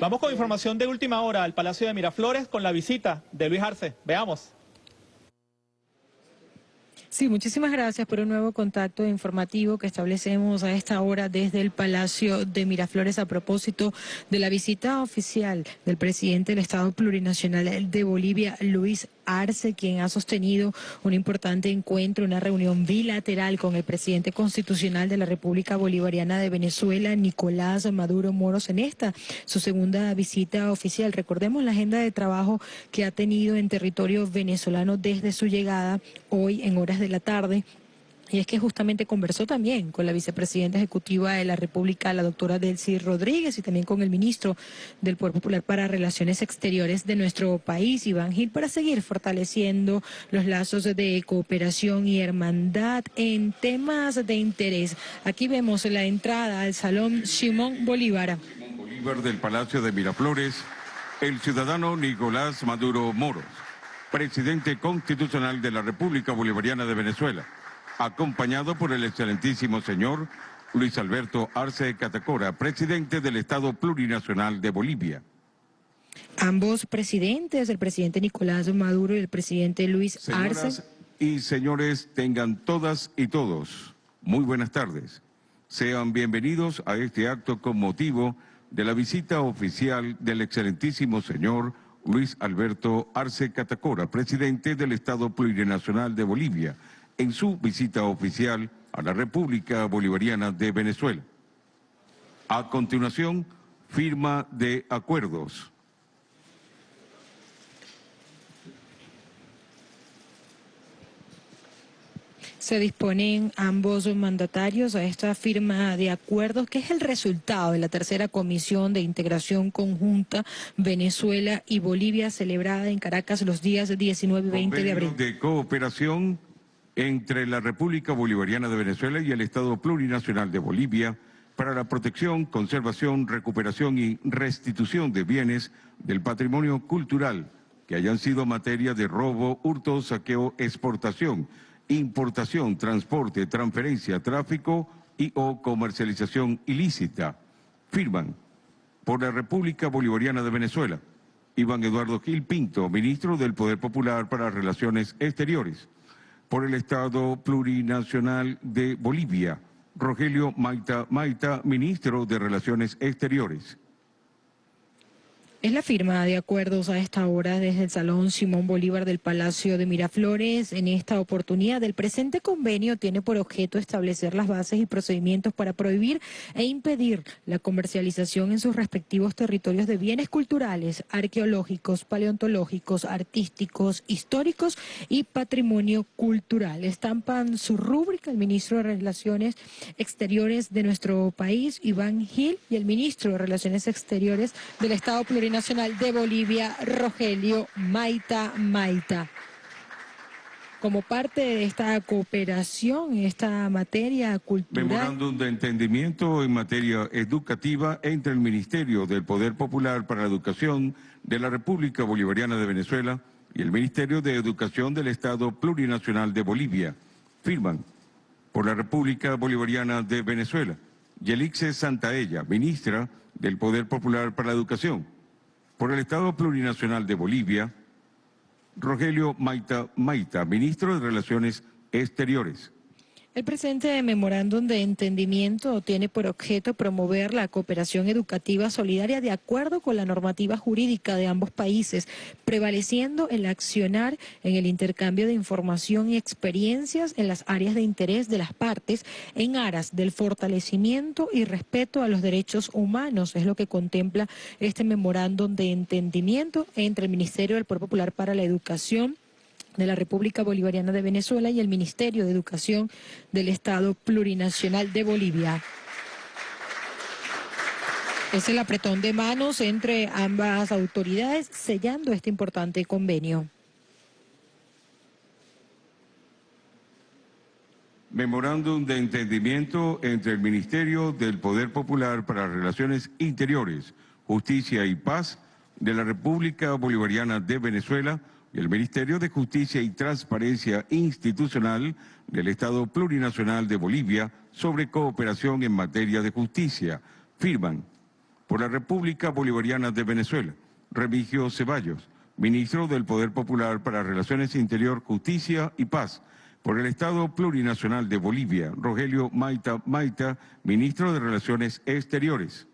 Vamos con información de última hora al Palacio de Miraflores con la visita de Luis Arce. Veamos. Sí, muchísimas gracias por un nuevo contacto informativo que establecemos a esta hora desde el Palacio de Miraflores a propósito de la visita oficial del presidente del Estado Plurinacional de Bolivia, Luis Arce, quien ha sostenido un importante encuentro, una reunión bilateral con el presidente constitucional de la República Bolivariana de Venezuela, Nicolás Maduro Moros, en esta, su segunda visita oficial. Recordemos la agenda de trabajo que ha tenido en territorio venezolano desde su llegada hoy en horas de la tarde y es que justamente conversó también con la vicepresidenta ejecutiva de la República, la doctora Delcy Rodríguez, y también con el ministro del Poder Popular para Relaciones Exteriores de nuestro país, Iván Gil, para seguir fortaleciendo los lazos de cooperación y hermandad en temas de interés. Aquí vemos la entrada al Salón Simón Bolívar. Bolívar del Palacio de Miraflores, el ciudadano Nicolás Maduro Moros, presidente constitucional de la República Bolivariana de Venezuela acompañado por el excelentísimo señor Luis Alberto Arce Catacora, presidente del Estado Plurinacional de Bolivia. Ambos presidentes, el presidente Nicolás Maduro y el presidente Luis Señoras Arce. y señores, tengan todas y todos muy buenas tardes. Sean bienvenidos a este acto con motivo de la visita oficial del excelentísimo señor Luis Alberto Arce Catacora, presidente del Estado Plurinacional de Bolivia, en su visita oficial a la República Bolivariana de Venezuela. A continuación, firma de acuerdos. Se disponen ambos mandatarios a esta firma de acuerdos, que es el resultado de la tercera comisión de integración conjunta Venezuela y Bolivia celebrada en Caracas los días 19 y 20 de abril. de cooperación entre la República Bolivariana de Venezuela y el Estado Plurinacional de Bolivia para la protección, conservación, recuperación y restitución de bienes del patrimonio cultural que hayan sido materia de robo, hurto, saqueo, exportación, importación, transporte, transferencia, tráfico y o comercialización ilícita. Firman por la República Bolivariana de Venezuela. Iván Eduardo Gil Pinto, ministro del Poder Popular para Relaciones Exteriores por el Estado Plurinacional de Bolivia, Rogelio Maita Maita, ministro de Relaciones Exteriores. Es la firma de acuerdos a esta hora desde el Salón Simón Bolívar del Palacio de Miraflores. En esta oportunidad, el presente convenio tiene por objeto establecer las bases y procedimientos para prohibir e impedir la comercialización en sus respectivos territorios de bienes culturales, arqueológicos, paleontológicos, artísticos, históricos y patrimonio cultural. Estampan su rúbrica el ministro de Relaciones Exteriores de nuestro país, Iván Gil, y el ministro de Relaciones Exteriores del Estado Plurinacional Nacional de Bolivia, Rogelio Maita Maita. Como parte de esta cooperación esta materia cultural. Memorándum de entendimiento en materia educativa entre el Ministerio del Poder Popular para la Educación de la República Bolivariana de Venezuela y el Ministerio de Educación del Estado Plurinacional de Bolivia. Firman por la República Bolivariana de Venezuela. Yelixe Santaella, ministra del Poder Popular para la Educación por el Estado Plurinacional de Bolivia, Rogelio Maita Maita, ministro de Relaciones Exteriores. El presente memorándum de entendimiento tiene por objeto promover la cooperación educativa solidaria de acuerdo con la normativa jurídica de ambos países, prevaleciendo el accionar en el intercambio de información y experiencias en las áreas de interés de las partes en aras del fortalecimiento y respeto a los derechos humanos. Es lo que contempla este memorándum de entendimiento entre el Ministerio del Poder Popular para la Educación, de la República Bolivariana de Venezuela y el Ministerio de Educación del Estado Plurinacional de Bolivia. Es el apretón de manos entre ambas autoridades sellando este importante convenio. Memorándum de entendimiento entre el Ministerio del Poder Popular para Relaciones Interiores, Justicia y Paz de la República Bolivariana de Venezuela y el Ministerio de Justicia y Transparencia Institucional del Estado Plurinacional de Bolivia sobre cooperación en materia de justicia. Firman por la República Bolivariana de Venezuela, Remigio Ceballos, ministro del Poder Popular para Relaciones Interior, Justicia y Paz, por el Estado Plurinacional de Bolivia, Rogelio Maita Maita, ministro de Relaciones Exteriores.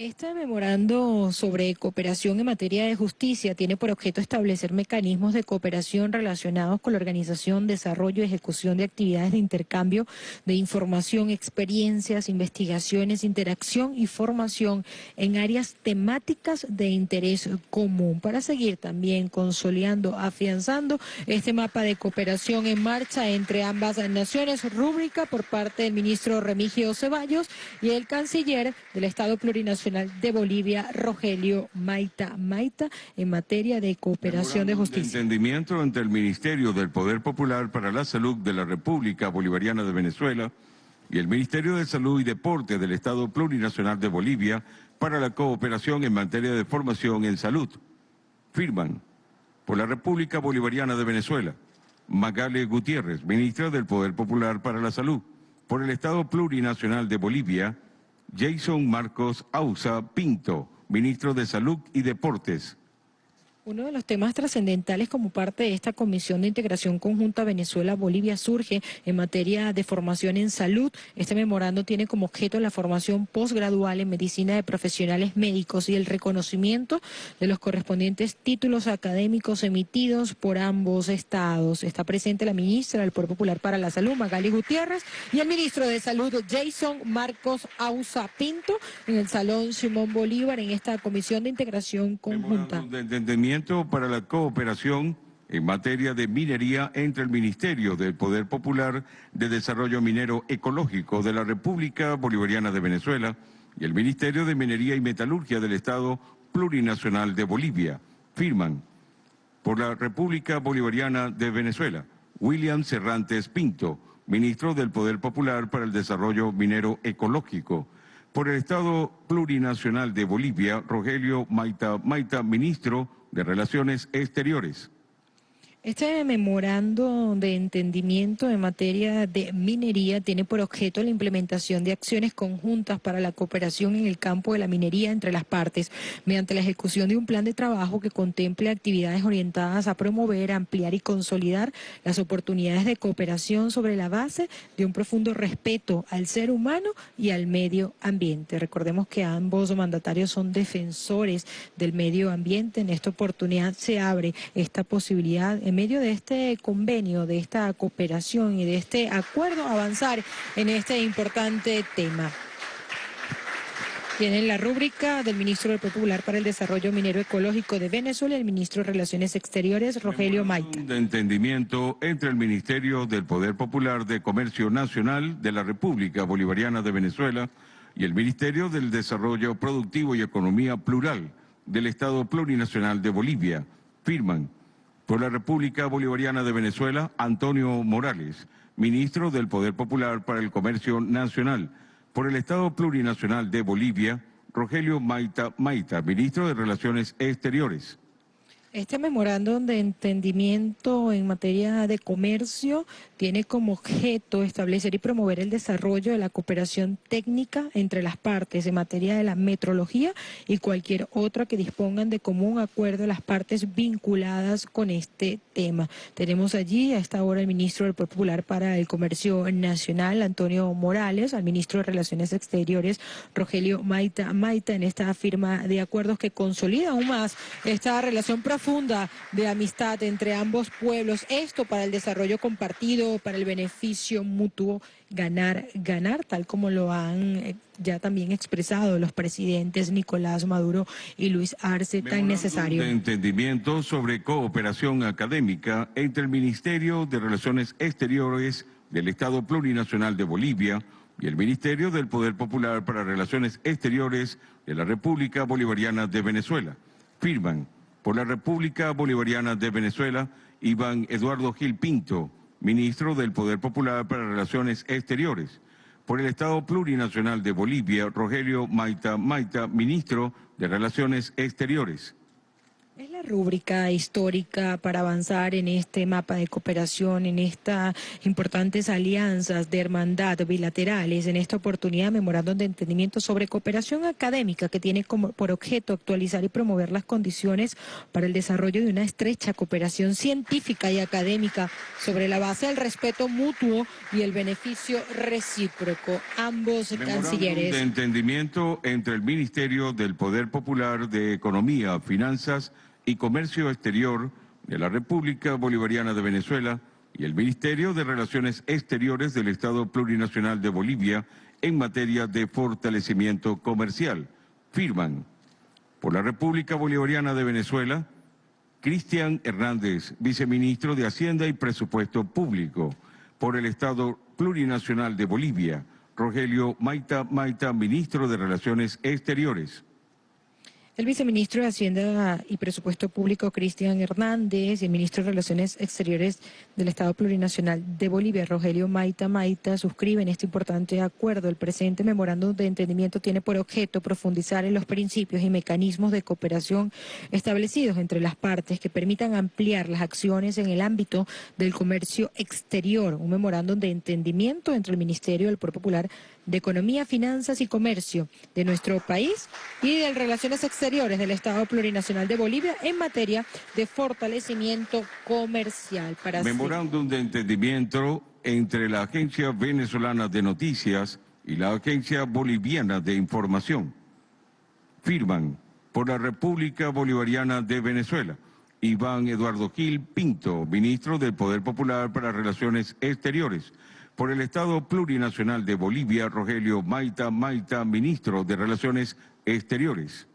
Este memorando sobre cooperación en materia de justicia. Tiene por objeto establecer mecanismos de cooperación relacionados con la organización, desarrollo y ejecución de actividades de intercambio de información, experiencias, investigaciones, interacción y formación en áreas temáticas de interés común. Para seguir también consolidando, afianzando este mapa de cooperación en marcha entre ambas naciones, rúbrica por parte del ministro Remigio Ceballos y el canciller del Estado Plurinacional de Bolivia, Rogelio Maita Maita, en materia de cooperación de justicia. entendimiento entre el Ministerio del Poder Popular para la Salud de la República Bolivariana de Venezuela y el Ministerio de Salud y Deporte del Estado Plurinacional de Bolivia para la cooperación en materia de formación en salud. Firman por la República Bolivariana de Venezuela, Magale Gutiérrez, ministra del Poder Popular para la Salud, por el Estado Plurinacional de Bolivia, Jason Marcos Ausa Pinto, ministro de Salud y Deportes. Uno de los temas trascendentales como parte de esta Comisión de Integración Conjunta Venezuela-Bolivia surge en materia de formación en salud. Este memorando tiene como objeto la formación posgradual en medicina de profesionales médicos y el reconocimiento de los correspondientes títulos académicos emitidos por ambos estados. Está presente la ministra del Poder Popular para la Salud, Magali Gutiérrez, y el ministro de Salud, Jason Marcos Ausa Pinto, en el Salón Simón Bolívar en esta Comisión de Integración Conjunta para la cooperación en materia de minería entre el Ministerio del Poder Popular de Desarrollo Minero Ecológico de la República Bolivariana de Venezuela y el Ministerio de Minería y Metalurgia del Estado Plurinacional de Bolivia. Firman por la República Bolivariana de Venezuela, William Cerrantes Pinto, ministro del Poder Popular para el Desarrollo Minero Ecológico. Por el Estado Plurinacional de Bolivia, Rogelio Maita Maita, ministro de Relaciones Exteriores. Este memorando de entendimiento en materia de minería tiene por objeto la implementación de acciones conjuntas para la cooperación en el campo de la minería entre las partes, mediante la ejecución de un plan de trabajo que contemple actividades orientadas a promover, ampliar y consolidar las oportunidades de cooperación sobre la base de un profundo respeto al ser humano y al medio ambiente. Recordemos que ambos mandatarios son defensores del medio ambiente. En esta oportunidad se abre esta posibilidad en medio de este convenio, de esta cooperación y de este acuerdo avanzar en este importante tema. Tienen la rúbrica del ministro del Popular para el Desarrollo Minero Ecológico de Venezuela el ministro de Relaciones Exteriores, Rogelio Maita. De entendimiento entre el Ministerio del Poder Popular de Comercio Nacional de la República Bolivariana de Venezuela y el Ministerio del Desarrollo Productivo y Economía Plural del Estado Plurinacional de Bolivia. Firman por la República Bolivariana de Venezuela, Antonio Morales, ministro del Poder Popular para el Comercio Nacional. Por el Estado Plurinacional de Bolivia, Rogelio Maita Maita, ministro de Relaciones Exteriores. Este memorándum de entendimiento en materia de comercio tiene como objeto establecer y promover el desarrollo de la cooperación técnica entre las partes en materia de la metrología y cualquier otra que dispongan de común acuerdo las partes vinculadas con este tema. Tenemos allí a esta hora el ministro del Popular para el Comercio Nacional, Antonio Morales, al ministro de Relaciones Exteriores, Rogelio Maita Maita, en esta firma de acuerdos que consolida aún más esta relación profunda profunda de amistad entre ambos pueblos. Esto para el desarrollo compartido, para el beneficio mutuo, ganar, ganar, tal como lo han eh, ya también expresado los presidentes Nicolás Maduro y Luis Arce, tan necesario. De entendimiento sobre cooperación académica entre el Ministerio de Relaciones Exteriores del Estado Plurinacional de Bolivia y el Ministerio del Poder Popular para Relaciones Exteriores de la República Bolivariana de Venezuela. Firman por la República Bolivariana de Venezuela, Iván Eduardo Gil Pinto, ministro del Poder Popular para Relaciones Exteriores. Por el Estado Plurinacional de Bolivia, Rogelio Maita Maita, ministro de Relaciones Exteriores. La rúbrica histórica para avanzar en este mapa de cooperación, en estas importantes alianzas de hermandad bilaterales. En esta oportunidad, memorándum de entendimiento sobre cooperación académica que tiene como por objeto actualizar y promover las condiciones para el desarrollo de una estrecha cooperación científica y académica sobre la base del respeto mutuo y el beneficio recíproco. Ambos Memorándum cancilleres. de entendimiento entre el Ministerio del Poder Popular de Economía, Finanzas y Comercio Exterior de la República Bolivariana de Venezuela y el Ministerio de Relaciones Exteriores del Estado Plurinacional de Bolivia en materia de fortalecimiento comercial. Firman por la República Bolivariana de Venezuela, Cristian Hernández, viceministro de Hacienda y Presupuesto Público. Por el Estado Plurinacional de Bolivia, Rogelio Maita Maita, ministro de Relaciones Exteriores. El viceministro de Hacienda y Presupuesto Público, Cristian Hernández, y el ministro de Relaciones Exteriores del Estado Plurinacional de Bolivia, Rogelio Maita Maita, suscriben este importante acuerdo. El presente memorándum de entendimiento tiene por objeto profundizar en los principios y mecanismos de cooperación establecidos entre las partes que permitan ampliar las acciones en el ámbito del comercio exterior. Un memorándum de entendimiento entre el Ministerio del Poder Popular de Economía, Finanzas y Comercio de nuestro país y de Relaciones Exteriores del Estado Plurinacional de Bolivia en materia de fortalecimiento comercial. Para Memorándum de entendimiento entre la Agencia Venezolana de Noticias y la Agencia Boliviana de Información. Firman por la República Bolivariana de Venezuela. Iván Eduardo Gil Pinto, ministro del Poder Popular para Relaciones Exteriores. Por el Estado Plurinacional de Bolivia, Rogelio Maita Maita, ministro de Relaciones Exteriores.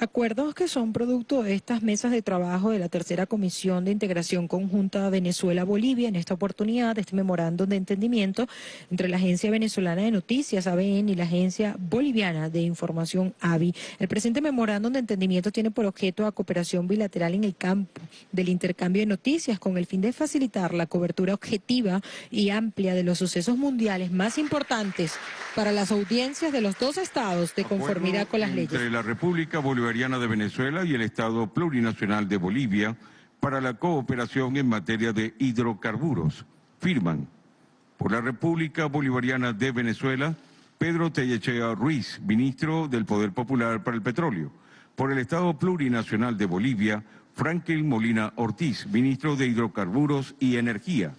Acuerdos que son producto de estas mesas de trabajo de la tercera Comisión de Integración Conjunta Venezuela-Bolivia, en esta oportunidad, este memorándum de entendimiento entre la Agencia Venezolana de Noticias, ABN, y la Agencia Boliviana de Información, AVI. El presente memorándum de entendimiento tiene por objeto a cooperación bilateral en el campo del intercambio de noticias con el fin de facilitar la cobertura objetiva y amplia de los sucesos mundiales más importantes para las audiencias de los dos estados de conformidad con las leyes. Entre la República Bolivariana de Venezuela y el Estado Plurinacional de Bolivia para la cooperación en materia de hidrocarburos. Firman por la República Bolivariana de Venezuela Pedro Tellechea Ruiz, ministro del Poder Popular para el Petróleo. Por el Estado Plurinacional de Bolivia, Franklin Molina Ortiz, ministro de Hidrocarburos y Energía.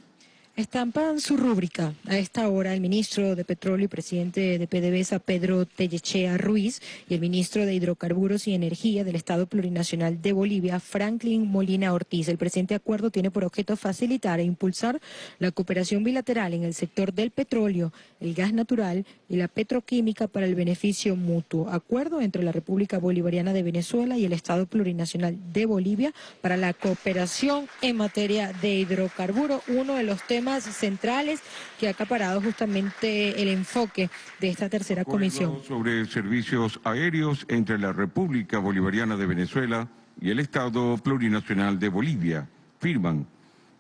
Estampan su rúbrica a esta hora el ministro de Petróleo y presidente de PDVSA, Pedro Tellechea Ruiz, y el ministro de Hidrocarburos y Energía del Estado Plurinacional de Bolivia, Franklin Molina Ortiz. El presente acuerdo tiene por objeto facilitar e impulsar la cooperación bilateral en el sector del petróleo, el gas natural y la petroquímica para el beneficio mutuo. Acuerdo entre la República Bolivariana de Venezuela y el Estado Plurinacional de Bolivia para la cooperación en materia de hidrocarburos, uno de los temas centrales que ha acaparado justamente el enfoque de esta tercera comisión. Sobre servicios aéreos entre la República Bolivariana de Venezuela y el Estado Plurinacional de Bolivia. Firman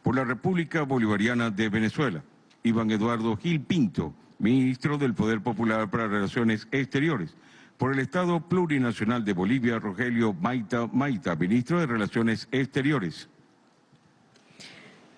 por la República Bolivariana de Venezuela. Iván Eduardo Gil Pinto, ministro del Poder Popular para Relaciones Exteriores. Por el Estado Plurinacional de Bolivia, Rogelio Maita Maita, ministro de Relaciones Exteriores.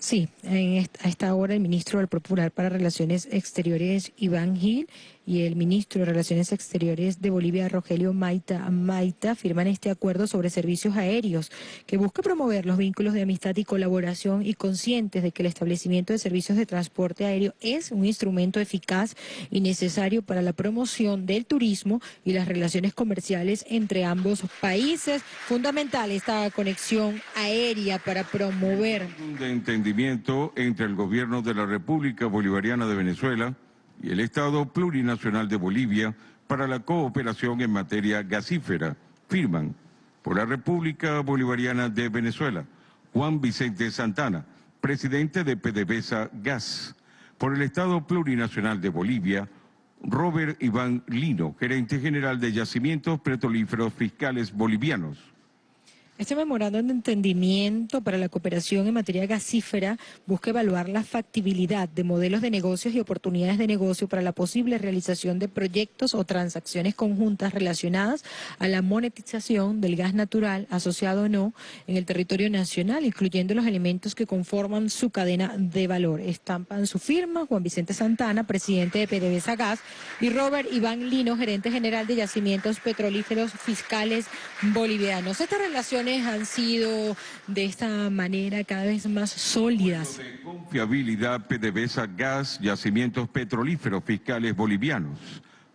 Sí, en esta, a esta hora el ministro del Popular para Relaciones Exteriores, Iván Gil, y el ministro de Relaciones Exteriores de Bolivia, Rogelio Maita Maita, firman este acuerdo sobre servicios aéreos que busca promover los vínculos de amistad y colaboración y conscientes de que el establecimiento de servicios de transporte aéreo es un instrumento eficaz y necesario para la promoción del turismo y las relaciones comerciales entre ambos países. Fundamental esta conexión aérea para promover de entendimiento entre el gobierno de la República Bolivariana de Venezuela y el Estado Plurinacional de Bolivia para la cooperación en materia gasífera. Firman por la República Bolivariana de Venezuela Juan Vicente Santana, presidente de PDVSA Gas. Por el Estado Plurinacional de Bolivia, Robert Iván Lino, gerente general de Yacimientos Petrolíferos Fiscales Bolivianos. Este memorándum de entendimiento para la cooperación en materia gasífera busca evaluar la factibilidad de modelos de negocios y oportunidades de negocio para la posible realización de proyectos o transacciones conjuntas relacionadas a la monetización del gas natural asociado o no en el territorio nacional, incluyendo los elementos que conforman su cadena de valor. Estampan su firma Juan Vicente Santana, presidente de PDVSA Gas, y Robert Iván Lino, gerente general de yacimientos petrolíferos fiscales bolivianos. Estas relaciones han sido de esta manera cada vez más sólidas. De confiabilidad PDVSA Gas, yacimientos petrolíferos fiscales bolivianos.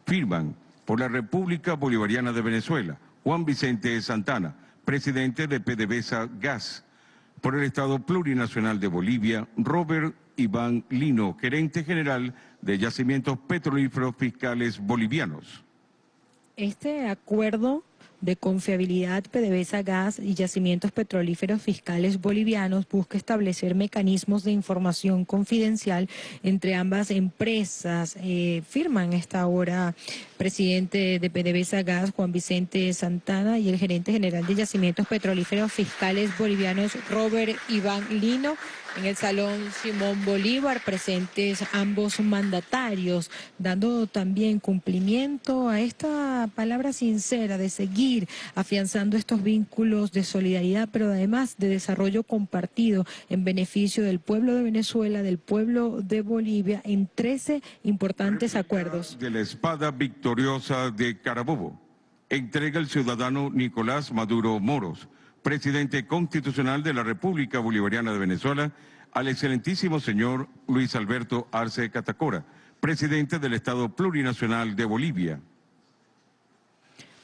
Firman por la República Bolivariana de Venezuela, Juan Vicente Santana, presidente de PDVSA Gas. Por el Estado Plurinacional de Bolivia, Robert Iván Lino, gerente general de yacimientos petrolíferos fiscales bolivianos. Este acuerdo de confiabilidad PDVSA Gas y yacimientos petrolíferos fiscales bolivianos busca establecer mecanismos de información confidencial entre ambas empresas. Eh, firman esta hora presidente de PDVSA Gas, Juan Vicente Santana, y el gerente general de yacimientos petrolíferos fiscales bolivianos, Robert Iván Lino en el Salón Simón Bolívar, presentes ambos mandatarios, dando también cumplimiento a esta palabra sincera de seguir afianzando estos vínculos de solidaridad, pero además de desarrollo compartido en beneficio del pueblo de Venezuela, del pueblo de Bolivia, en 13 importantes acuerdos. De la espada victoriosa de Carabobo, entrega el ciudadano Nicolás Maduro Moros presidente constitucional de la República Bolivariana de Venezuela, al excelentísimo señor Luis Alberto Arce Catacora, presidente del Estado Plurinacional de Bolivia.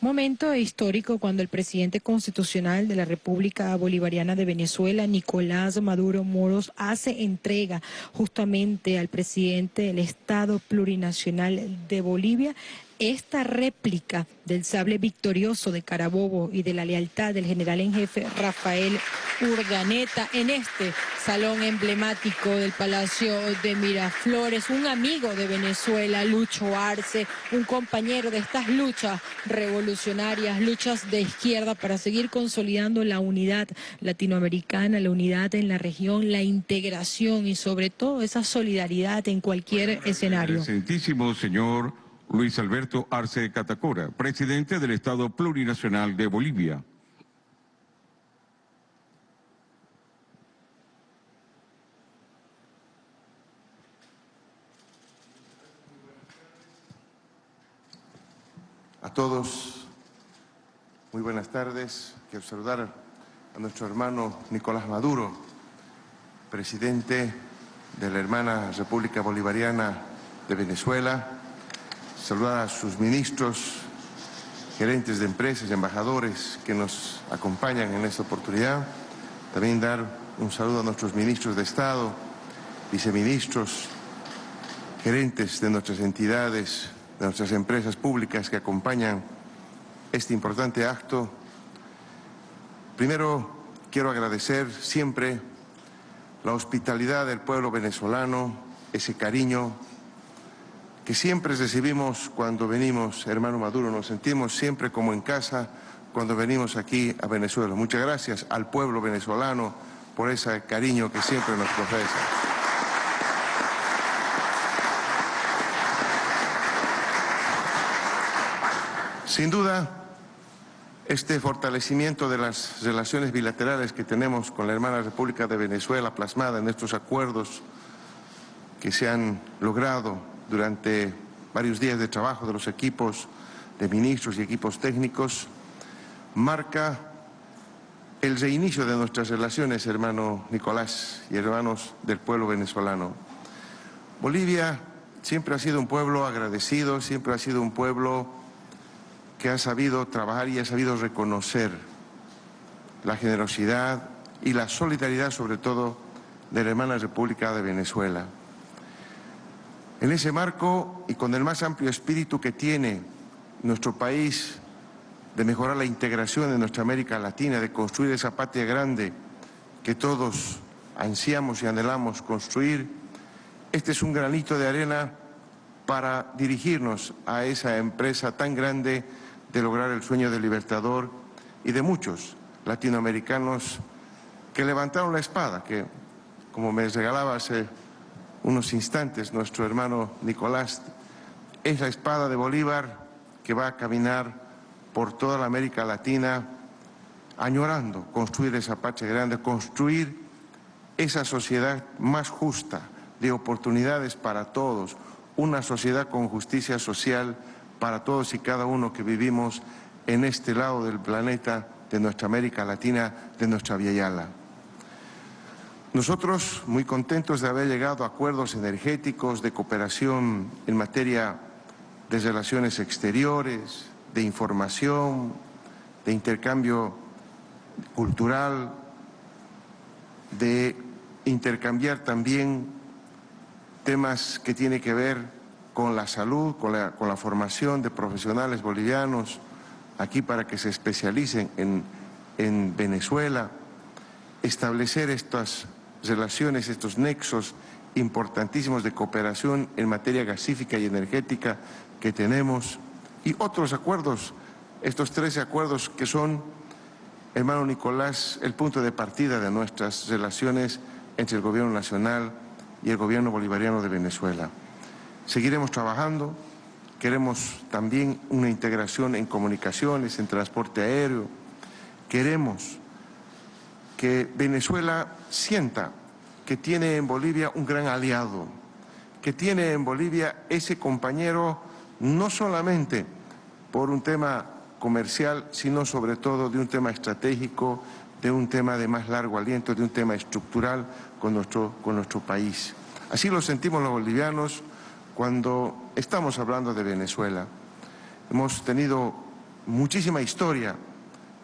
Momento histórico cuando el presidente constitucional de la República Bolivariana de Venezuela, Nicolás Maduro Moros, hace entrega justamente al presidente del Estado Plurinacional de Bolivia esta réplica del sable victorioso de Carabobo y de la lealtad del general en jefe Rafael Urdaneta en este salón emblemático del Palacio de Miraflores, un amigo de Venezuela, Lucho Arce, un compañero de estas luchas revolucionarias, luchas de izquierda para seguir consolidando la unidad latinoamericana, la unidad en la región, la integración y sobre todo esa solidaridad en cualquier escenario. Excelentísimo señor Luis Alberto Arce Catacora, presidente del Estado Plurinacional de Bolivia. A todos, muy buenas tardes. Quiero saludar a nuestro hermano Nicolás Maduro, presidente de la hermana República Bolivariana de Venezuela, saludar a sus ministros, gerentes de empresas, embajadores que nos acompañan en esta oportunidad. También dar un saludo a nuestros ministros de Estado, viceministros, gerentes de nuestras entidades, de nuestras empresas públicas que acompañan este importante acto. Primero, quiero agradecer siempre la hospitalidad del pueblo venezolano, ese cariño que siempre recibimos cuando venimos, hermano Maduro, nos sentimos siempre como en casa cuando venimos aquí a Venezuela. Muchas gracias al pueblo venezolano por ese cariño que siempre nos profesa. Sin duda, este fortalecimiento de las relaciones bilaterales que tenemos con la hermana República de Venezuela plasmada en estos acuerdos que se han logrado durante varios días de trabajo de los equipos de ministros y equipos técnicos, marca el reinicio de nuestras relaciones, hermano Nicolás y hermanos del pueblo venezolano. Bolivia siempre ha sido un pueblo agradecido, siempre ha sido un pueblo que ha sabido trabajar y ha sabido reconocer la generosidad y la solidaridad, sobre todo, de la hermana República de Venezuela. En ese marco y con el más amplio espíritu que tiene nuestro país de mejorar la integración de nuestra América Latina, de construir esa patria grande que todos ansiamos y anhelamos construir, este es un granito de arena para dirigirnos a esa empresa tan grande de lograr el sueño del libertador y de muchos latinoamericanos que levantaron la espada, que como me regalaba hace unos instantes nuestro hermano Nicolás, es la espada de Bolívar que va a caminar por toda la América Latina añorando construir esa patria grande, construir esa sociedad más justa, de oportunidades para todos, una sociedad con justicia social para todos y cada uno que vivimos en este lado del planeta, de nuestra América Latina, de nuestra Yala. Nosotros muy contentos de haber llegado a acuerdos energéticos de cooperación en materia de relaciones exteriores, de información, de intercambio cultural, de intercambiar también temas que tienen que ver con la salud, con la, con la formación de profesionales bolivianos aquí para que se especialicen en, en Venezuela, establecer estas relaciones, estos nexos importantísimos de cooperación en materia gasífica y energética que tenemos y otros acuerdos, estos 13 acuerdos que son, hermano Nicolás, el punto de partida de nuestras relaciones entre el Gobierno Nacional y el Gobierno Bolivariano de Venezuela. Seguiremos trabajando, queremos también una integración en comunicaciones, en transporte aéreo, queremos que Venezuela sienta que tiene en Bolivia un gran aliado, que tiene en Bolivia ese compañero no solamente por un tema comercial, sino sobre todo de un tema estratégico, de un tema de más largo aliento, de un tema estructural con nuestro, con nuestro país. Así lo sentimos los bolivianos cuando estamos hablando de Venezuela. Hemos tenido muchísima historia,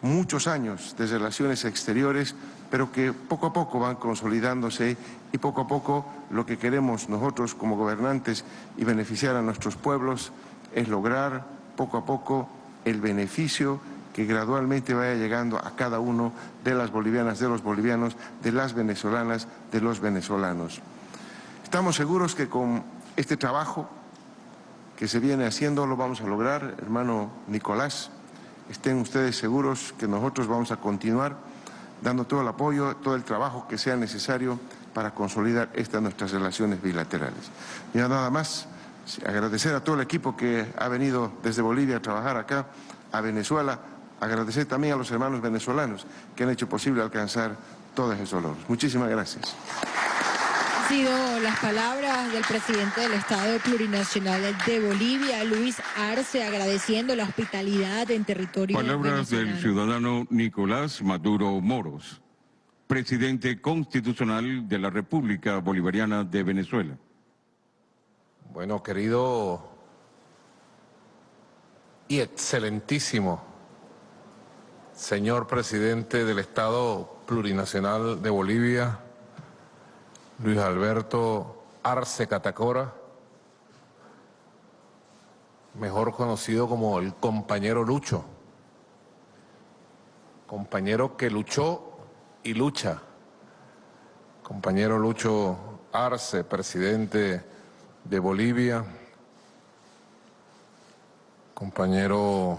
muchos años de relaciones exteriores, pero que poco a poco van consolidándose y poco a poco lo que queremos nosotros como gobernantes y beneficiar a nuestros pueblos es lograr poco a poco el beneficio que gradualmente vaya llegando a cada uno de las bolivianas, de los bolivianos, de las venezolanas, de los venezolanos. Estamos seguros que con este trabajo que se viene haciendo lo vamos a lograr, hermano Nicolás. Estén ustedes seguros que nosotros vamos a continuar dando todo el apoyo, todo el trabajo que sea necesario para consolidar estas nuestras relaciones bilaterales. Y nada más, agradecer a todo el equipo que ha venido desde Bolivia a trabajar acá, a Venezuela, agradecer también a los hermanos venezolanos que han hecho posible alcanzar todos esos logros. Muchísimas gracias. Sido las palabras del presidente del Estado Plurinacional de Bolivia, Luis Arce, agradeciendo la hospitalidad en territorio Palabras del ciudadano Nicolás Maduro Moros, presidente constitucional de la República Bolivariana de Venezuela. Bueno, querido y excelentísimo señor presidente del Estado Plurinacional de Bolivia, Luis Alberto Arce Catacora, mejor conocido como el compañero Lucho, compañero que luchó y lucha, compañero Lucho Arce, presidente de Bolivia, compañero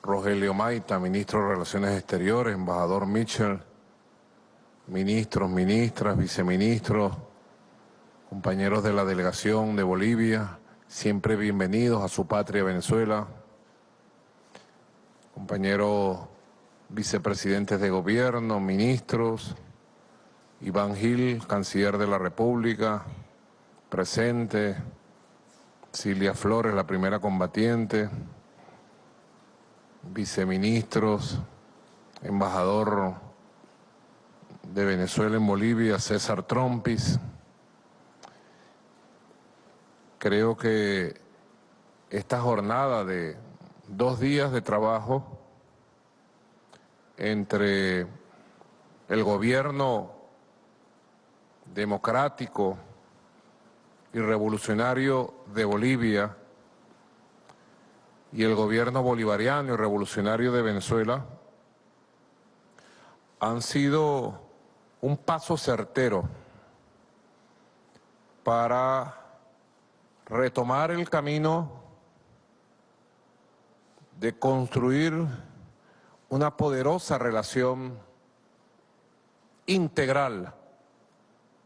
Rogelio Maita, ministro de Relaciones Exteriores, embajador Mitchell, ministros, ministras, viceministros, compañeros de la delegación de Bolivia, siempre bienvenidos a su patria Venezuela, compañeros vicepresidentes de gobierno, ministros, Iván Gil, canciller de la República, presente, Cilia Flores, la primera combatiente, viceministros, embajador de Venezuela en Bolivia, César Trompis. Creo que esta jornada de dos días de trabajo entre el gobierno democrático y revolucionario de Bolivia y el gobierno bolivariano y revolucionario de Venezuela han sido un paso certero para retomar el camino de construir una poderosa relación integral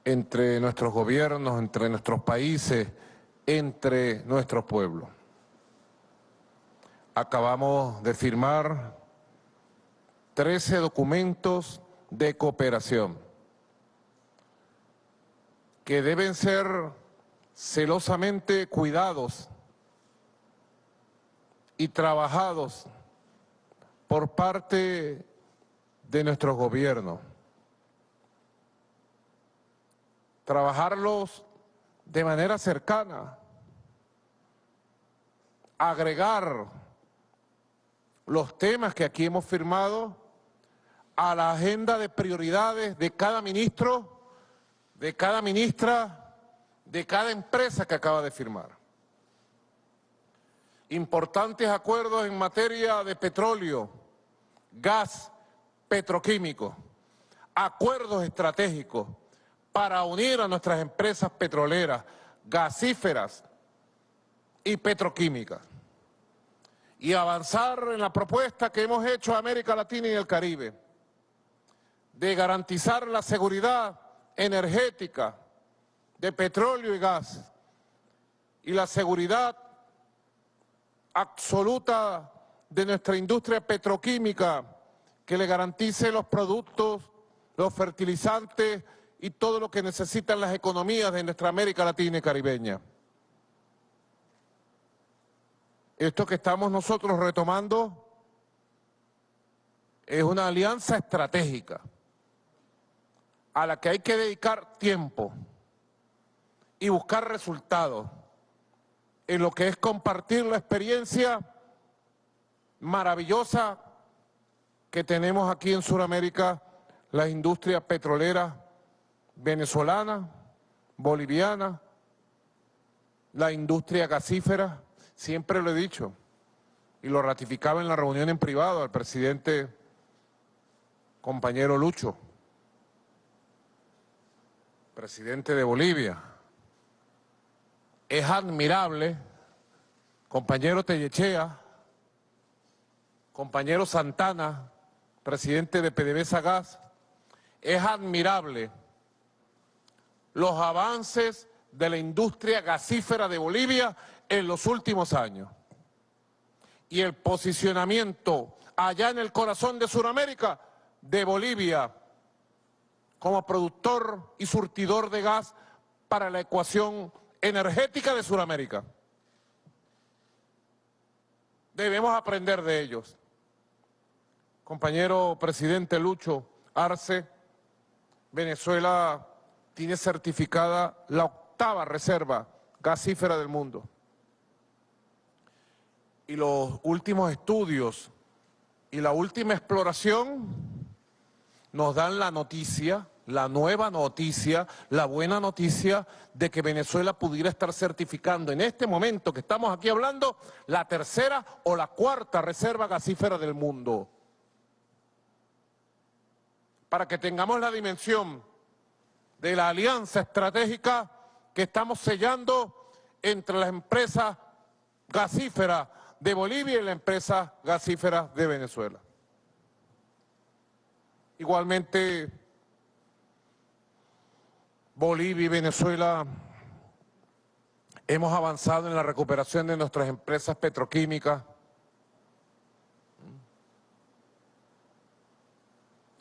entre nuestros gobiernos, entre nuestros países, entre nuestros pueblos. Acabamos de firmar 13 documentos de cooperación que deben ser celosamente cuidados y trabajados por parte de nuestros gobiernos. Trabajarlos de manera cercana, agregar los temas que aquí hemos firmado a la agenda de prioridades de cada ministro, de cada ministra, de cada empresa que acaba de firmar. Importantes acuerdos en materia de petróleo, gas, petroquímico, acuerdos estratégicos para unir a nuestras empresas petroleras, gasíferas y petroquímicas y avanzar en la propuesta que hemos hecho a América Latina y el Caribe de garantizar la seguridad energética de petróleo y gas y la seguridad absoluta de nuestra industria petroquímica que le garantice los productos, los fertilizantes y todo lo que necesitan las economías de nuestra América Latina y Caribeña. Esto que estamos nosotros retomando es una alianza estratégica a la que hay que dedicar tiempo y buscar resultados en lo que es compartir la experiencia maravillosa que tenemos aquí en Sudamérica, las industrias petroleras venezolana, boliviana, la industria gasífera, siempre lo he dicho, y lo ratificaba en la reunión en privado al presidente compañero Lucho, presidente de Bolivia. Es admirable, compañero Tellechea, compañero Santana, presidente de PDVSA Gas, es admirable los avances de la industria gasífera de Bolivia en los últimos años. Y el posicionamiento allá en el corazón de Sudamérica de Bolivia como productor y surtidor de gas para la ecuación energética de Sudamérica. Debemos aprender de ellos. Compañero presidente Lucho Arce, Venezuela tiene certificada la octava reserva gasífera del mundo. Y los últimos estudios y la última exploración nos dan la noticia, la nueva noticia, la buena noticia de que Venezuela pudiera estar certificando en este momento que estamos aquí hablando la tercera o la cuarta reserva gasífera del mundo. Para que tengamos la dimensión de la alianza estratégica que estamos sellando entre las empresas gasíferas de Bolivia y la empresa gasífera de Venezuela. Igualmente, Bolivia y Venezuela hemos avanzado en la recuperación de nuestras empresas petroquímicas,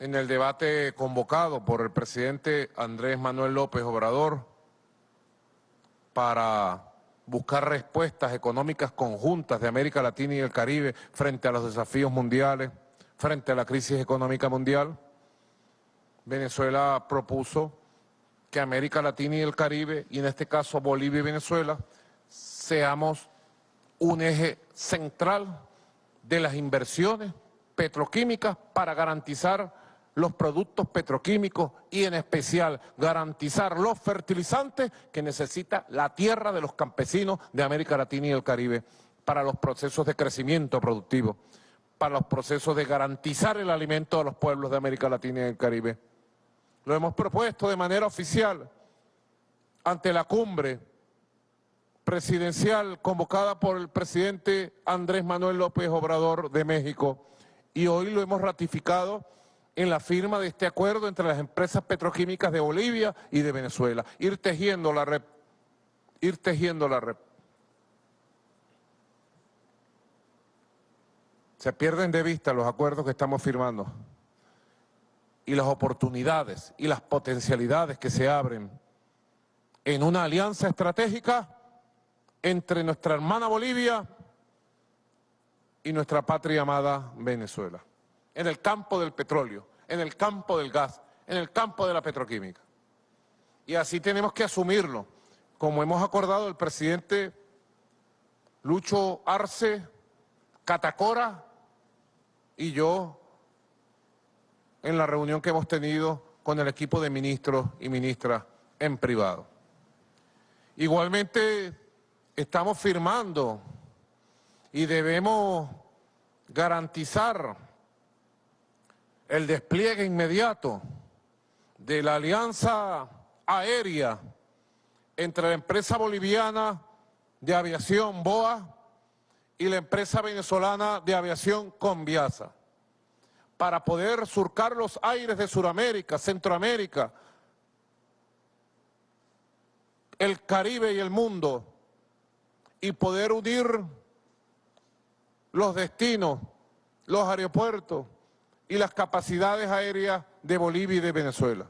en el debate convocado por el presidente Andrés Manuel López Obrador para buscar respuestas económicas conjuntas de América Latina y el Caribe frente a los desafíos mundiales, frente a la crisis económica mundial. Venezuela propuso que América Latina y el Caribe, y en este caso Bolivia y Venezuela, seamos un eje central de las inversiones petroquímicas para garantizar los productos petroquímicos y en especial garantizar los fertilizantes que necesita la tierra de los campesinos de América Latina y el Caribe para los procesos de crecimiento productivo, para los procesos de garantizar el alimento a los pueblos de América Latina y el Caribe. Lo hemos propuesto de manera oficial ante la cumbre presidencial convocada por el presidente Andrés Manuel López Obrador de México y hoy lo hemos ratificado en la firma de este acuerdo entre las empresas petroquímicas de Bolivia y de Venezuela. Ir tejiendo la red, ir tejiendo la red. Se pierden de vista los acuerdos que estamos firmando y las oportunidades y las potencialidades que se abren en una alianza estratégica entre nuestra hermana Bolivia y nuestra patria amada Venezuela, en el campo del petróleo, en el campo del gas, en el campo de la petroquímica. Y así tenemos que asumirlo, como hemos acordado el presidente Lucho Arce, Catacora y yo en la reunión que hemos tenido con el equipo de ministros y ministras en privado. Igualmente estamos firmando y debemos garantizar el despliegue inmediato de la alianza aérea entre la empresa boliviana de aviación BOA y la empresa venezolana de aviación Conviasa para poder surcar los aires de Sudamérica, Centroamérica, el Caribe y el mundo y poder unir los destinos, los aeropuertos y las capacidades aéreas de Bolivia y de Venezuela.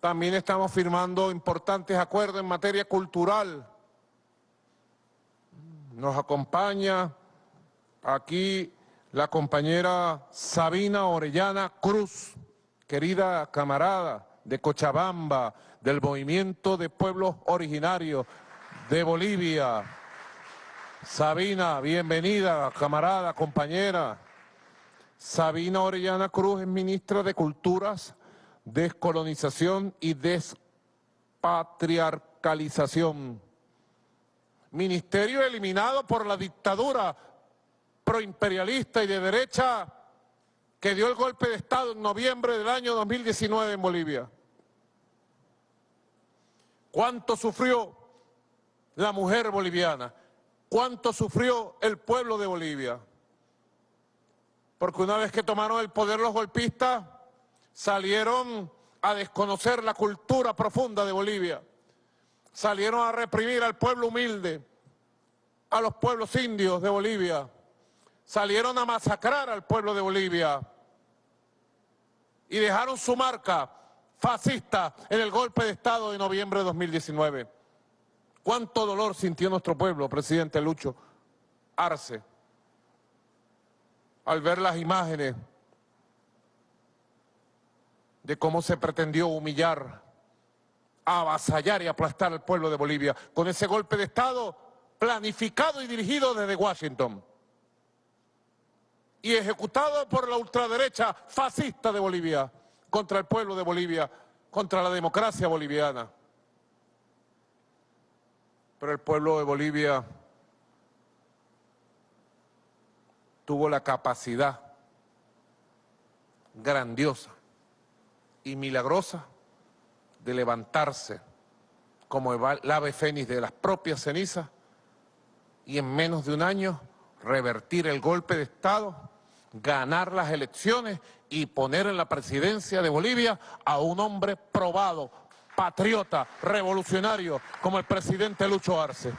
También estamos firmando importantes acuerdos en materia cultural. Nos acompaña aquí la compañera Sabina Orellana Cruz, querida camarada de Cochabamba, del Movimiento de Pueblos Originarios de Bolivia. Sabina, bienvenida, camarada, compañera. Sabina Orellana Cruz es ministra de Culturas, Descolonización y Despatriarcalización. Ministerio eliminado por la dictadura proimperialista y de derecha que dio el golpe de Estado en noviembre del año 2019 en Bolivia. ¿Cuánto sufrió la mujer boliviana? ¿Cuánto sufrió el pueblo de Bolivia? Porque una vez que tomaron el poder los golpistas, salieron a desconocer la cultura profunda de Bolivia. Salieron a reprimir al pueblo humilde, a los pueblos indios de Bolivia salieron a masacrar al pueblo de Bolivia y dejaron su marca fascista en el golpe de Estado de noviembre de 2019. ¿Cuánto dolor sintió nuestro pueblo, presidente Lucho Arce, al ver las imágenes de cómo se pretendió humillar, avasallar y aplastar al pueblo de Bolivia con ese golpe de Estado planificado y dirigido desde Washington? Y ejecutado por la ultraderecha fascista de Bolivia, contra el pueblo de Bolivia, contra la democracia boliviana. Pero el pueblo de Bolivia tuvo la capacidad grandiosa y milagrosa de levantarse como el ave fénix de las propias cenizas y en menos de un año revertir el golpe de Estado ganar las elecciones y poner en la presidencia de Bolivia a un hombre probado, patriota, revolucionario, como el presidente Lucho Arce.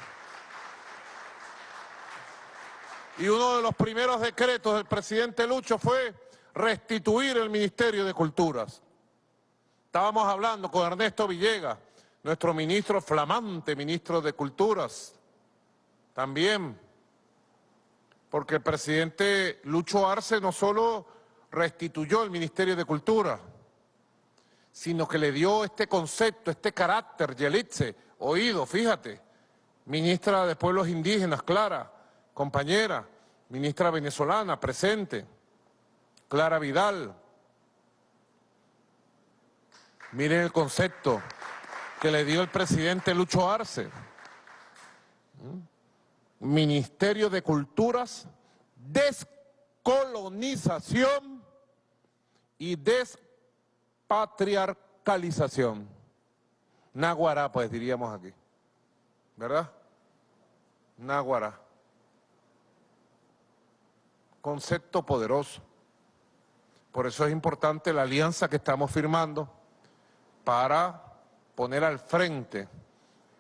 Y uno de los primeros decretos del presidente Lucho fue restituir el Ministerio de Culturas. Estábamos hablando con Ernesto Villegas, nuestro ministro flamante, ministro de Culturas, también porque el presidente Lucho Arce no solo restituyó el Ministerio de Cultura, sino que le dio este concepto, este carácter, Yelitze, oído, fíjate, ministra de Pueblos Indígenas, Clara, compañera, ministra venezolana, presente, Clara Vidal. Miren el concepto que le dio el presidente Lucho Arce. ¿Mm? Ministerio de Culturas, descolonización y despatriarcalización. Naguará, pues diríamos aquí, ¿verdad? Naguará. concepto poderoso. Por eso es importante la alianza que estamos firmando para poner al frente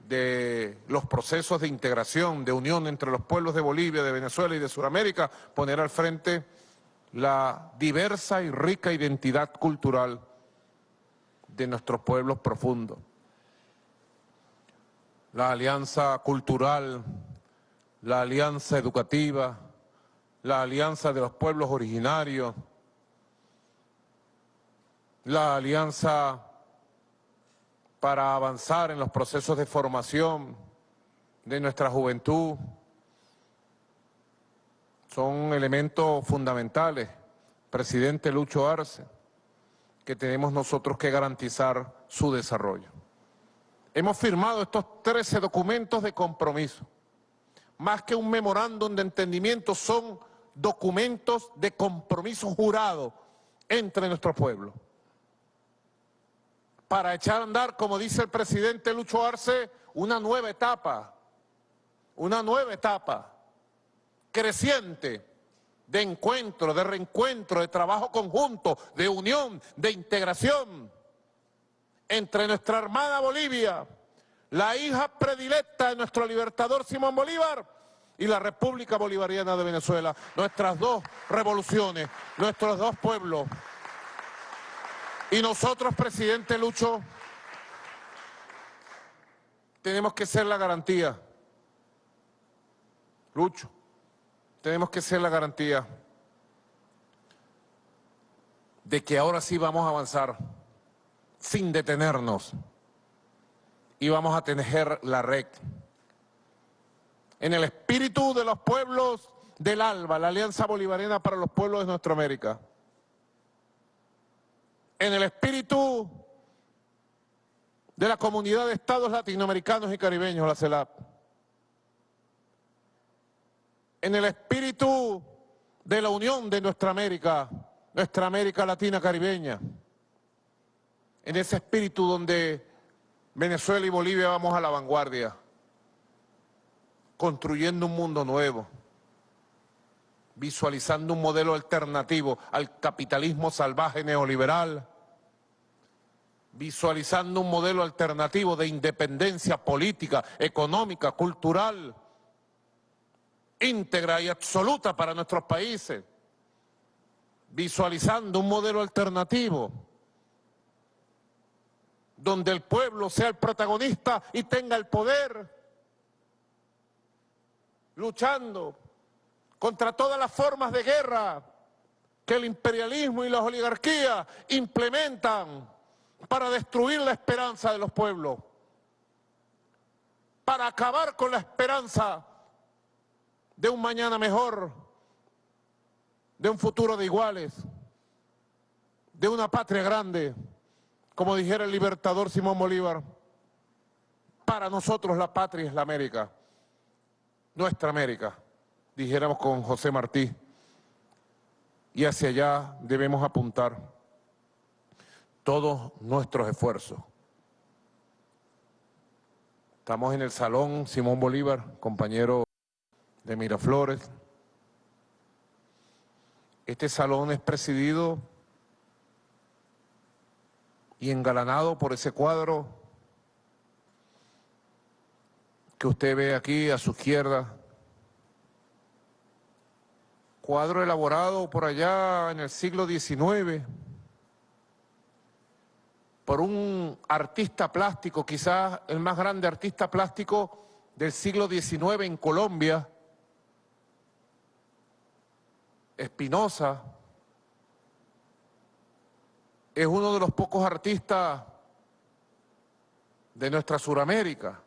de los procesos de integración, de unión entre los pueblos de Bolivia, de Venezuela y de Sudamérica, poner al frente la diversa y rica identidad cultural de nuestros pueblos profundos. La alianza cultural, la alianza educativa, la alianza de los pueblos originarios, la alianza para avanzar en los procesos de formación de nuestra juventud. Son elementos fundamentales, presidente Lucho Arce, que tenemos nosotros que garantizar su desarrollo. Hemos firmado estos 13 documentos de compromiso. Más que un memorándum de entendimiento, son documentos de compromiso jurado entre nuestro pueblo para echar a andar, como dice el presidente Lucho Arce, una nueva etapa, una nueva etapa creciente de encuentro, de reencuentro, de trabajo conjunto, de unión, de integración entre nuestra hermana Bolivia, la hija predilecta de nuestro libertador Simón Bolívar y la República Bolivariana de Venezuela, nuestras dos revoluciones, nuestros dos pueblos. Y nosotros, presidente Lucho, tenemos que ser la garantía. Lucho, tenemos que ser la garantía de que ahora sí vamos a avanzar sin detenernos y vamos a tener la red. En el espíritu de los pueblos del ALBA, la Alianza Bolivariana para los Pueblos de Nuestra América en el espíritu de la comunidad de estados latinoamericanos y caribeños, la CELAP, en el espíritu de la unión de nuestra América, nuestra América Latina caribeña, en ese espíritu donde Venezuela y Bolivia vamos a la vanguardia, construyendo un mundo nuevo, visualizando un modelo alternativo al capitalismo salvaje neoliberal, visualizando un modelo alternativo de independencia política, económica, cultural, íntegra y absoluta para nuestros países, visualizando un modelo alternativo donde el pueblo sea el protagonista y tenga el poder, luchando contra todas las formas de guerra que el imperialismo y las oligarquías implementan para destruir la esperanza de los pueblos, para acabar con la esperanza de un mañana mejor, de un futuro de iguales, de una patria grande, como dijera el libertador Simón Bolívar. Para nosotros la patria es la América, nuestra América, dijéramos con José Martí, y hacia allá debemos apuntar todos nuestros esfuerzos. Estamos en el Salón Simón Bolívar, compañero de Miraflores. Este salón es presidido y engalanado por ese cuadro que usted ve aquí a su izquierda. Cuadro elaborado por allá en el siglo XIX por un artista plástico, quizás el más grande artista plástico del siglo XIX en Colombia, Espinosa, es uno de los pocos artistas de nuestra Suramérica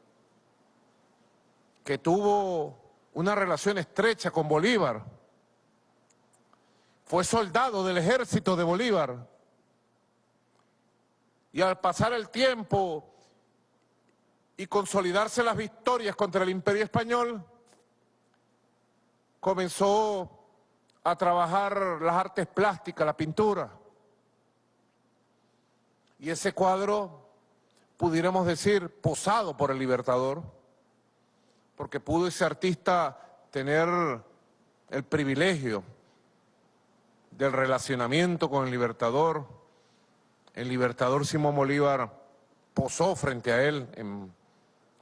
que tuvo una relación estrecha con Bolívar. Fue soldado del ejército de Bolívar y al pasar el tiempo y consolidarse las victorias contra el imperio español, comenzó a trabajar las artes plásticas, la pintura. Y ese cuadro, pudiéramos decir, posado por el Libertador, porque pudo ese artista tener el privilegio del relacionamiento con el Libertador. El Libertador Simón Bolívar posó frente a él en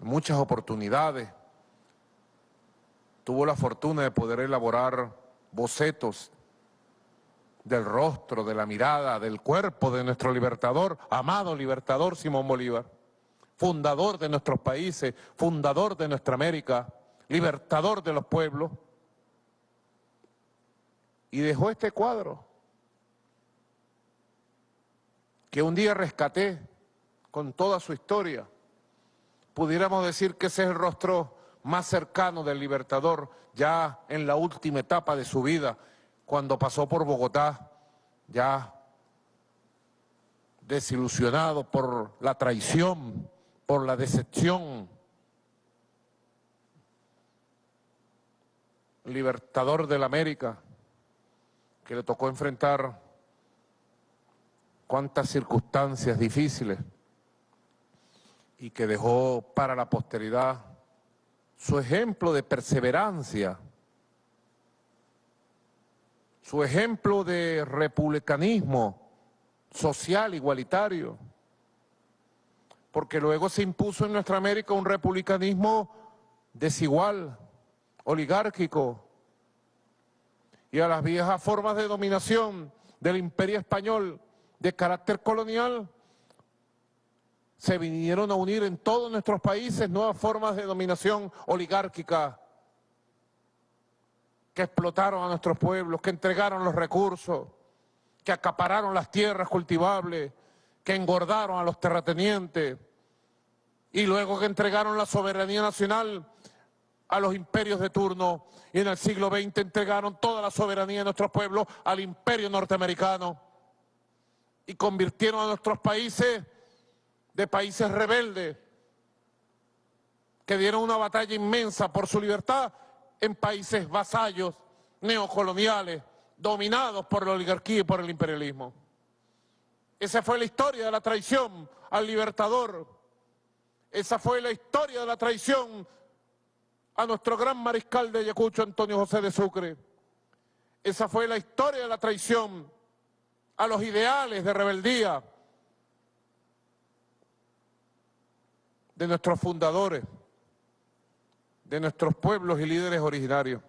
muchas oportunidades. Tuvo la fortuna de poder elaborar bocetos del rostro, de la mirada, del cuerpo de nuestro libertador, amado libertador Simón Bolívar, fundador de nuestros países, fundador de nuestra América, libertador de los pueblos, y dejó este cuadro que un día rescaté con toda su historia. Pudiéramos decir que ese es el rostro más cercano del Libertador, ya en la última etapa de su vida, cuando pasó por Bogotá, ya desilusionado por la traición, por la decepción. Libertador de la América, que le tocó enfrentar cuántas circunstancias difíciles y que dejó para la posteridad su ejemplo de perseverancia, su ejemplo de republicanismo social igualitario, porque luego se impuso en nuestra América un republicanismo desigual, oligárquico, y a las viejas formas de dominación del imperio español de carácter colonial, se vinieron a unir en todos nuestros países nuevas formas de dominación oligárquica que explotaron a nuestros pueblos, que entregaron los recursos, que acapararon las tierras cultivables, que engordaron a los terratenientes y luego que entregaron la soberanía nacional a los imperios de turno. Y en el siglo XX entregaron toda la soberanía de nuestros pueblos al imperio norteamericano y convirtieron a nuestros países de países rebeldes que dieron una batalla inmensa por su libertad en países vasallos, neocoloniales, dominados por la oligarquía y por el imperialismo. Esa fue la historia de la traición al libertador. Esa fue la historia de la traición a nuestro gran mariscal de Ayacucho, Antonio José de Sucre. Esa fue la historia de la traición a los ideales de rebeldía de nuestros fundadores, de nuestros pueblos y líderes originarios.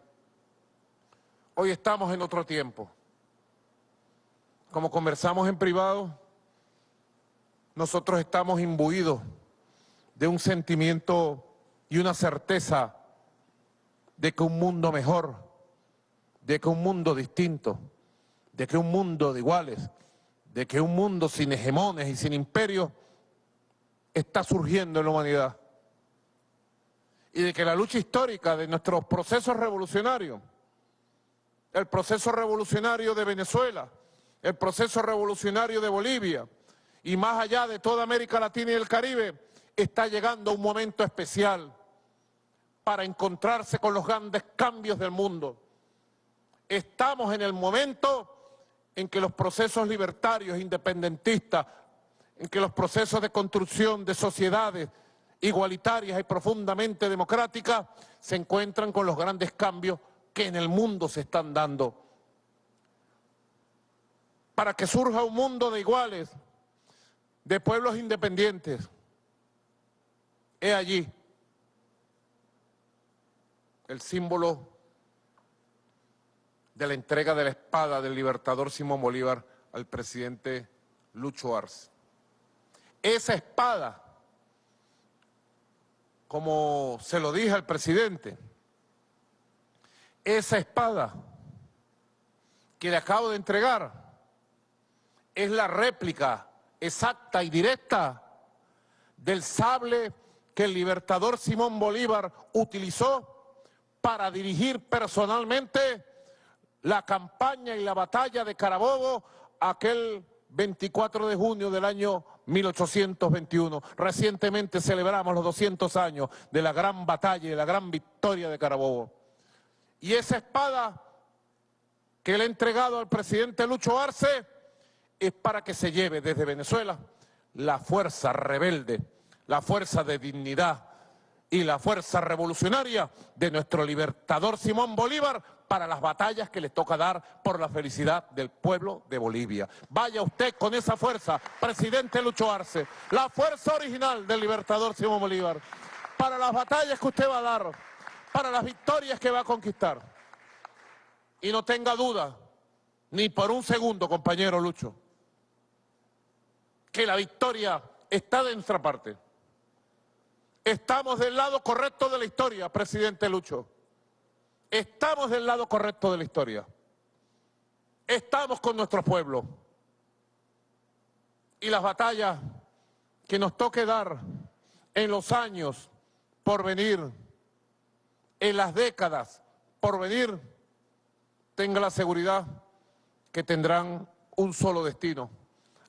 Hoy estamos en otro tiempo. Como conversamos en privado, nosotros estamos imbuidos de un sentimiento y una certeza de que un mundo mejor, de que un mundo distinto, de que un mundo de iguales, de que un mundo sin hegemones y sin imperios está surgiendo en la humanidad. Y de que la lucha histórica de nuestros procesos revolucionarios, el proceso revolucionario de Venezuela, el proceso revolucionario de Bolivia y más allá de toda América Latina y el Caribe, está llegando un momento especial para encontrarse con los grandes cambios del mundo. Estamos en el momento en que los procesos libertarios, independentistas, en que los procesos de construcción de sociedades igualitarias y profundamente democráticas se encuentran con los grandes cambios que en el mundo se están dando. Para que surja un mundo de iguales, de pueblos independientes, he allí el símbolo de la entrega de la espada del libertador Simón Bolívar al presidente Lucho Arce. Esa espada, como se lo dije al presidente, esa espada que le acabo de entregar es la réplica exacta y directa del sable que el libertador Simón Bolívar utilizó para dirigir personalmente la campaña y la batalla de Carabobo aquel 24 de junio del año 1821. Recientemente celebramos los 200 años de la gran batalla y de la gran victoria de Carabobo. Y esa espada que le he entregado al presidente Lucho Arce es para que se lleve desde Venezuela la fuerza rebelde, la fuerza de dignidad, y la fuerza revolucionaria de nuestro libertador Simón Bolívar para las batallas que le toca dar por la felicidad del pueblo de Bolivia. Vaya usted con esa fuerza, presidente Lucho Arce, la fuerza original del libertador Simón Bolívar, para las batallas que usted va a dar, para las victorias que va a conquistar. Y no tenga duda, ni por un segundo, compañero Lucho, que la victoria está de nuestra parte. Estamos del lado correcto de la historia, presidente Lucho. Estamos del lado correcto de la historia. Estamos con nuestro pueblo. Y las batallas que nos toque dar en los años por venir, en las décadas por venir, tenga la seguridad que tendrán un solo destino,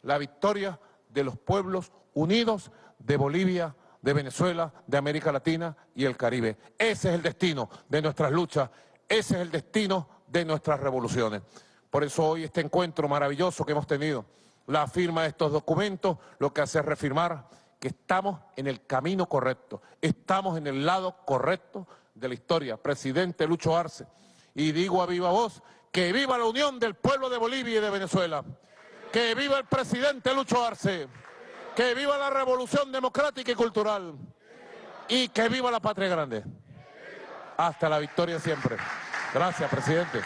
la victoria de los pueblos unidos de Bolivia, de Venezuela, de América Latina y el Caribe. Ese es el destino de nuestras luchas, ese es el destino de nuestras revoluciones. Por eso hoy este encuentro maravilloso que hemos tenido, la firma de estos documentos, lo que hace es reafirmar que estamos en el camino correcto, estamos en el lado correcto de la historia. Presidente Lucho Arce, y digo a viva voz que viva la unión del pueblo de Bolivia y de Venezuela, que viva el presidente Lucho Arce. Que viva la revolución democrática y cultural. Y que viva la patria grande. Hasta la victoria siempre. Gracias, presidente.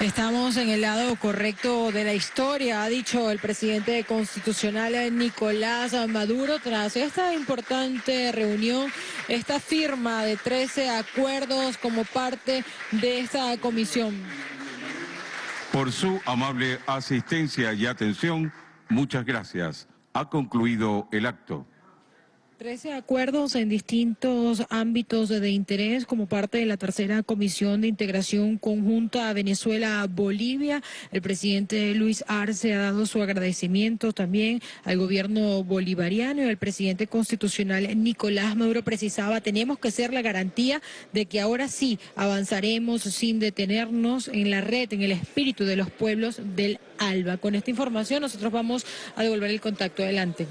Estamos en el lado correcto de la historia, ha dicho el presidente constitucional Nicolás Maduro tras esta importante reunión, esta firma de 13 acuerdos como parte de esta comisión. Por su amable asistencia y atención, muchas gracias. Ha concluido el acto. Trece acuerdos en distintos ámbitos de interés como parte de la tercera Comisión de Integración Conjunta Venezuela-Bolivia. El presidente Luis Arce ha dado su agradecimiento también al gobierno bolivariano y al presidente constitucional Nicolás Maduro precisaba, tenemos que ser la garantía de que ahora sí avanzaremos sin detenernos en la red, en el espíritu de los pueblos del ALBA. Con esta información nosotros vamos a devolver el contacto adelante.